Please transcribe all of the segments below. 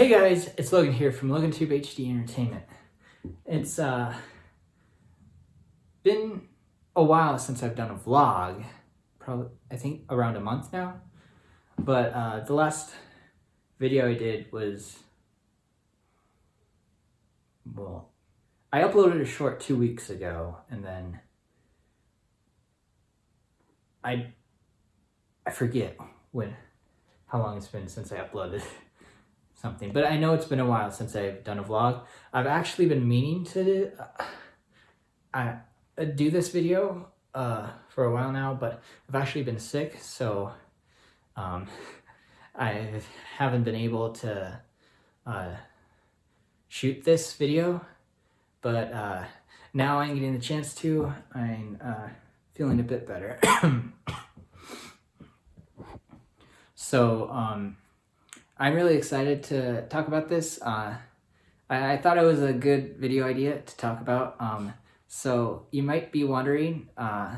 Hey guys, it's Logan here from LoganTube HD Entertainment. It's uh been a while since I've done a vlog, probably I think around a month now. But uh, the last video I did was well, I uploaded a short two weeks ago, and then I I forget when how long it's been since I uploaded something. But I know it's been a while since I've done a vlog. I've actually been meaning to uh, uh, do this video uh, for a while now, but I've actually been sick, so um, I haven't been able to uh, shoot this video. But uh, now I'm getting the chance to. I'm uh, feeling a bit better. so, um, I'm really excited to talk about this. Uh, I, I, thought it was a good video idea to talk about. Um, so you might be wondering uh,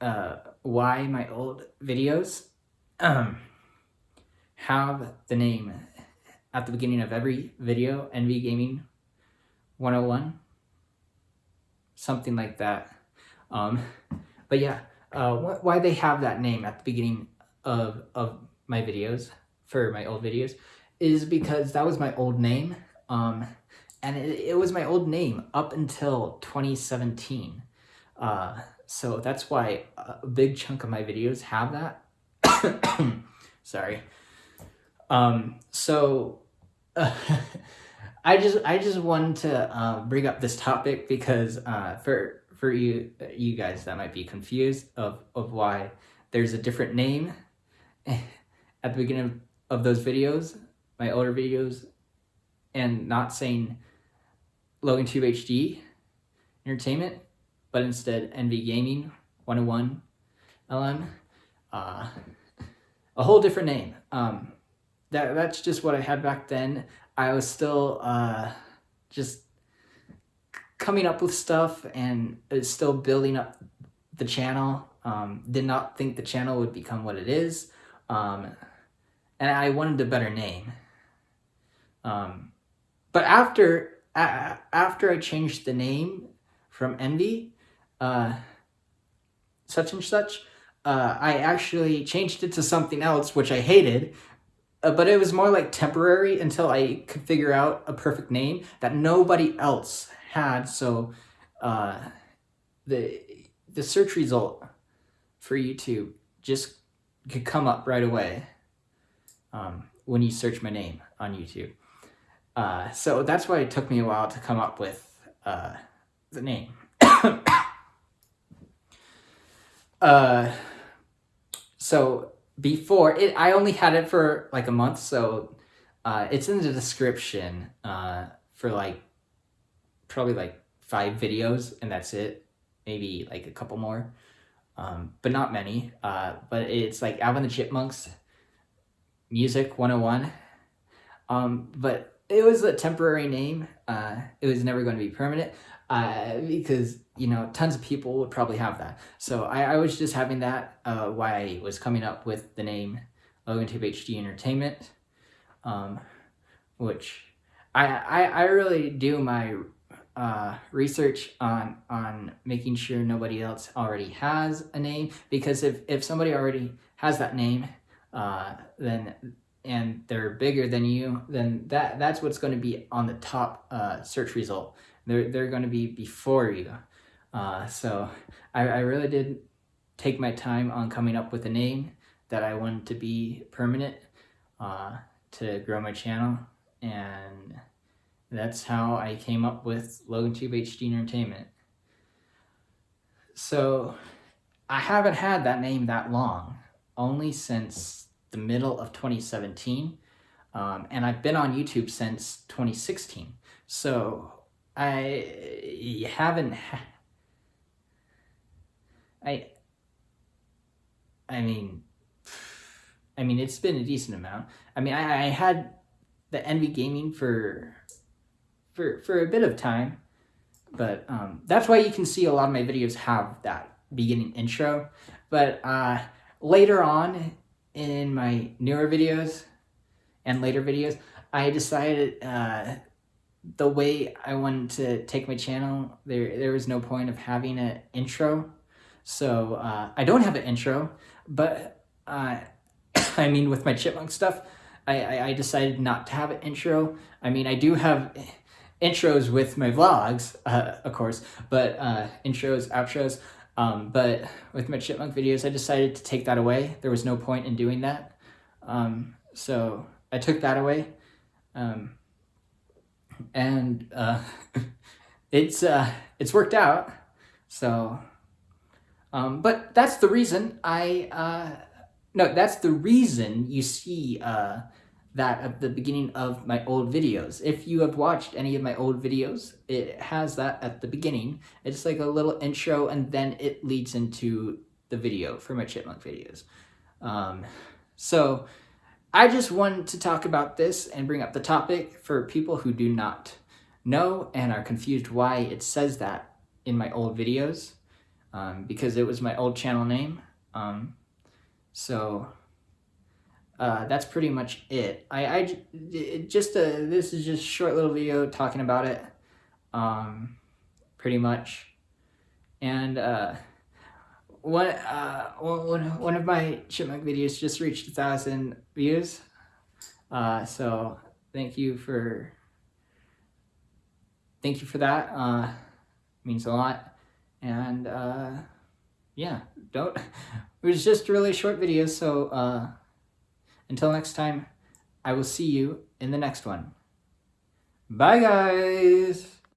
uh, why my old videos um, have the name at the beginning of every video, NV Gaming 101, something like that. Um, but yeah, uh, wh why they have that name at the beginning of, of my videos for my old videos is because that was my old name. Um, and it, it was my old name up until 2017. Uh, so that's why a big chunk of my videos have that. Sorry. Um, so uh, I just I just wanted to uh, bring up this topic because uh, for for you you guys that might be confused of of why there's a different name at the beginning of those videos, my older videos, and not saying LoganTube HD Entertainment, but instead NV Gaming 101 LM. Uh, a whole different name. Um, that That's just what I had back then. I was still uh, just coming up with stuff and still building up the channel. Um, did not think the channel would become what it is. Um, and I wanted a better name. Um, but after after I changed the name from Envy, uh, such and such, uh, I actually changed it to something else, which I hated, uh, but it was more like temporary until I could figure out a perfect name that nobody else had. So uh, the the search result for YouTube just could come up right away um, when you search my name on YouTube. Uh, so that's why it took me a while to come up with uh, the name. uh, so before it, I only had it for like a month, so uh, it's in the description uh, for like probably like five videos, and that's it. Maybe like a couple more, um, but not many. Uh, but it's like Alvin the Chipmunks Music 101. Um, but it was a temporary name. Uh, it was never going to be permanent uh, because, you know, tons of people would probably have that. So I, I was just having that uh, why I was coming up with the name LoganTube HD Entertainment, um, which I, I, I really do my uh, research on on making sure nobody else already has a name because if, if somebody already has that name uh, then and they're bigger than you, then that that's what's going to be on the top uh, search result. They're they're going to be before you. Uh, so I, I really did take my time on coming up with a name that I wanted to be permanent uh, to grow my channel, and that's how I came up with LoganTube HD Entertainment. So I haven't had that name that long, only since the middle of 2017. Um, and I've been on YouTube since 2016. So I haven't, ha I, I mean, I mean, it's been a decent amount. I mean, I, I had the Envy Gaming for, for, for a bit of time, but um, that's why you can see a lot of my videos have that beginning intro. But uh, later on in my newer videos, and later videos, I decided uh, the way I wanted to take my channel, there there was no point of having an intro. So uh, I don't have an intro, but uh, I mean with my chipmunk stuff, I, I, I decided not to have an intro. I mean I do have intros with my vlogs, uh, of course, but uh, intros, outros. Um, but with my chipmunk videos, I decided to take that away. There was no point in doing that. Um, so I took that away. Um, and uh, it's uh, it's worked out. So, um, but that's the reason I uh, no, that's the reason you see uh, that at the beginning of my old videos. If you have watched any of my old videos, it has that at the beginning. It's like a little intro and then it leads into the video for my chipmunk videos. Um, so I just wanted to talk about this and bring up the topic for people who do not know and are confused why it says that in my old videos um, because it was my old channel name. Um, so uh, that's pretty much it. I, I it just a, uh, this is just a short little video talking about it, um, pretty much. And uh, one, uh, one, one of my chipmunk videos just reached a thousand views. Uh, so thank you for, thank you for that. Uh, means a lot. And uh, yeah, don't, it was just a really short video. So uh, until next time, I will see you in the next one. Bye guys!